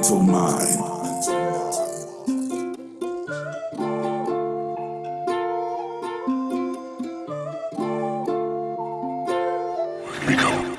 mental mind. Become